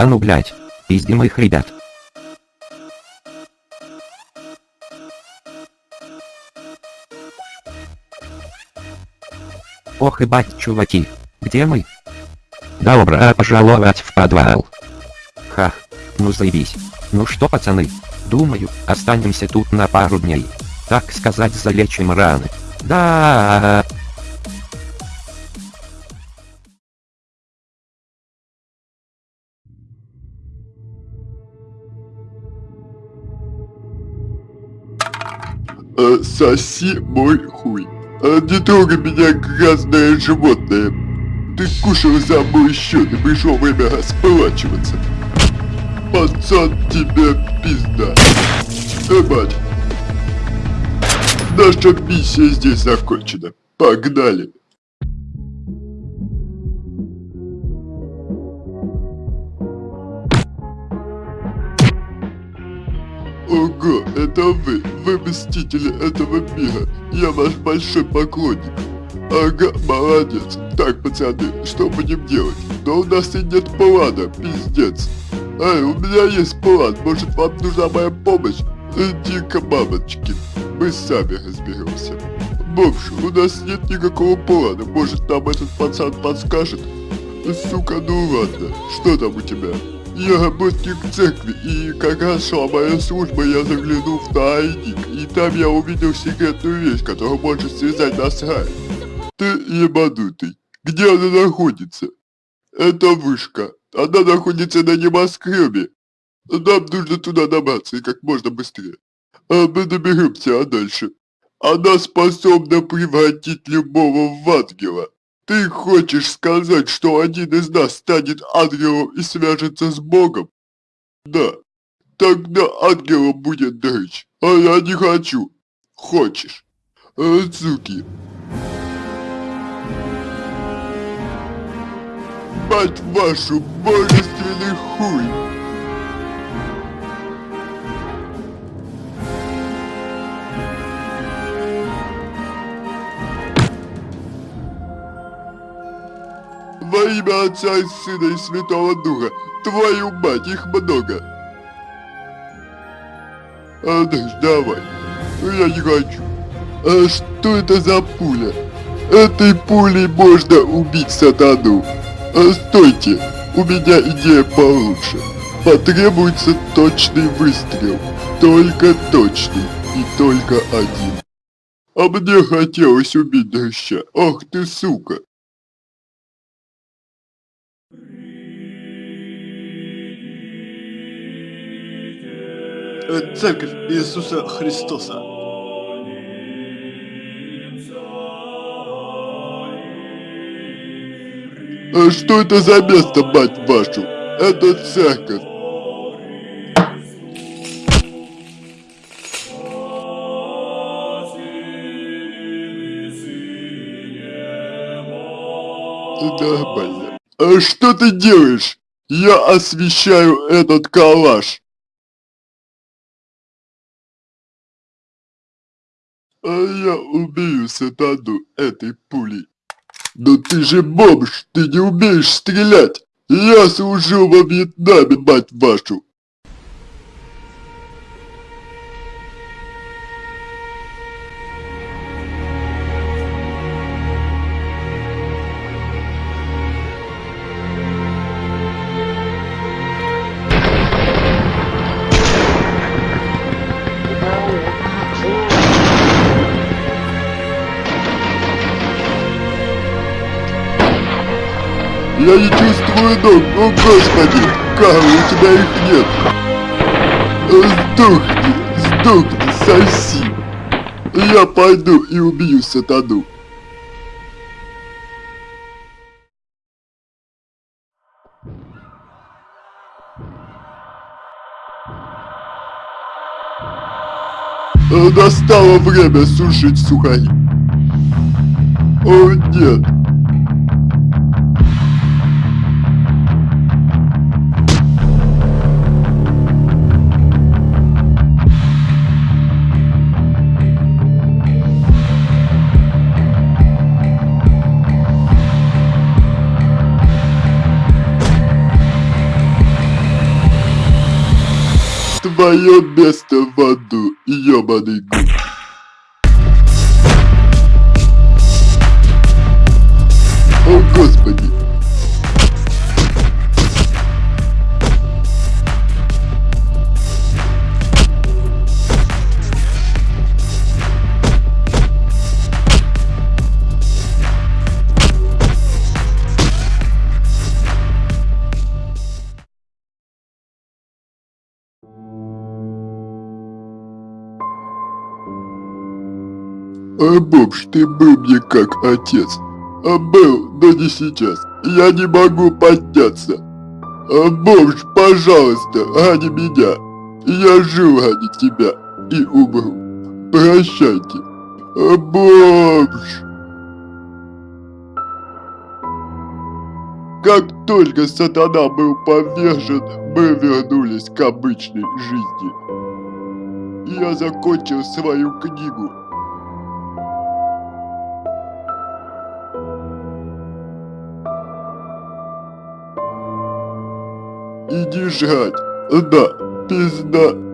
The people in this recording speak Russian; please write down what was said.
А ну блять, пиздим их ребят. Ох и бать, чуваки. Где мы? Добро пожаловать в подвал. Ха. Ну заебись. Ну что, пацаны? Думаю, останемся тут на пару дней. Так сказать, залечим раны. Да. Э, соси мой хуй. Э, не трогай меня, грязное животное. Ты кушал за мой счет и пришло время расплачиваться. Пацан, тебе пизда. Э. Наша миссия здесь закончена. Погнали. Ого, это вы, вы мстители этого мира. Я ваш большой поклонник. Ага, молодец. Так, пацаны, что будем делать? Но у нас и нет плана, пиздец. Эй, у меня есть план, может вам нужна моя помощь? Иди-ка, мамочки, мы сами разберемся. Бомж, у нас нет никакого плана, может нам этот пацан подскажет? Сука, ну ладно, что там у тебя? Я работник церкви, и раз шла моя служба, я заглянул в тайник, и там я увидел секретную вещь, которая может связать нас рай. Ты ебанутый. Где она находится? Это вышка. Она находится на небоскребе. Нам нужно туда добраться и как можно быстрее. А мы доберемся, а дальше? Она способна превратить любого в ангела. Ты хочешь сказать, что один из нас станет ангелом и свяжется с Богом? Да. Тогда ангелом будет Дрыч. А я не хочу. Хочешь. А, суки. Мать вашу, божественный хуй. Во имя Отца и Сына и Святого Духа, твою мать, их много. Андрюш, давай. Я не хочу. А что это за пуля? Этой пулей можно убить сатану. А стойте, у меня идея получше. Потребуется точный выстрел. Только точный и только один. А мне хотелось убить дрыща. Ах ты сука. Церковь Иисуса Христоса. А что это за место, мать вашу? Это церковь. Нормально. А что ты делаешь? Я освещаю этот калаш. А я убью сатану этой пулей. Но ты же бомж, ты не умеешь стрелять. Я служил во Вьетнаме, мать вашу. Я не чувствую ног, о господи, Карл, у тебя их нет. Сдохни, сдохни, соси. Я пойду и убью сатану. Э, Настало время сушить сухари. О нет, Твое место в аду, ёбаный гуд. А бомж, ты был мне как отец. А был, но не сейчас. Я не могу подняться. А бомж, пожалуйста, ради меня. Я жил ради тебя и умру. Прощайте. А бомж. Как только сатана был повержен, мы вернулись к обычной жизни. Я закончил свою книгу Иди жрать. Да, пизда.